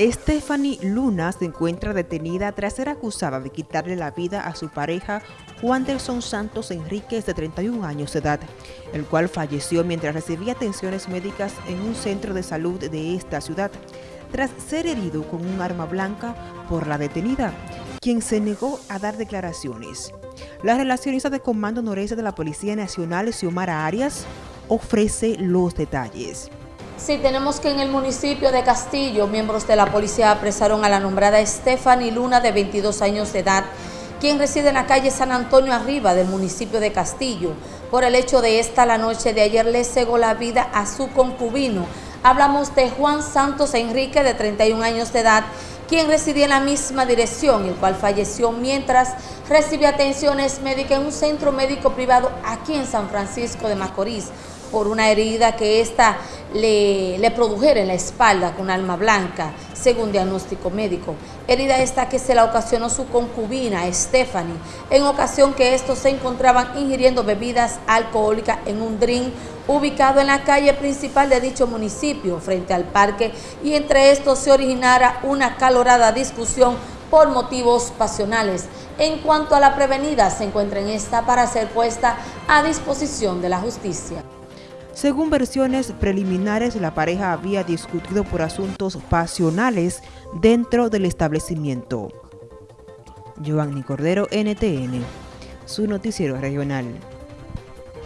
Stephanie Luna se encuentra detenida tras ser acusada de quitarle la vida a su pareja Juanderson Santos Enríquez de 31 años de edad, el cual falleció mientras recibía atenciones médicas en un centro de salud de esta ciudad, tras ser herido con un arma blanca por la detenida, quien se negó a dar declaraciones. La relacionista de Comando Noreste de la Policía Nacional, Xiomara Arias, ofrece los detalles. Sí, tenemos que en el municipio de Castillo, miembros de la policía apresaron a la nombrada Stephanie Luna, de 22 años de edad, quien reside en la calle San Antonio Arriba del municipio de Castillo. Por el hecho de esta, la noche de ayer le cegó la vida a su concubino. Hablamos de Juan Santos Enrique, de 31 años de edad, quien residía en la misma dirección, el cual falleció mientras recibía atenciones médicas en un centro médico privado aquí en San Francisco de Macorís por una herida que ésta le, produjera en la espalda con alma blanca, según diagnóstico médico. Herida esta que se la ocasionó su concubina, Stephanie, en ocasión que estos se encontraban ingiriendo bebidas alcohólicas en un drink ubicado en la calle principal de dicho municipio, frente al parque, y entre estos se originara una calorada discusión por motivos pasionales. En cuanto a la prevenida, se encuentra en esta para ser puesta a disposición de la justicia. Según versiones preliminares, la pareja había discutido por asuntos pasionales dentro del establecimiento. Giovanni Cordero, NTN, su noticiero regional.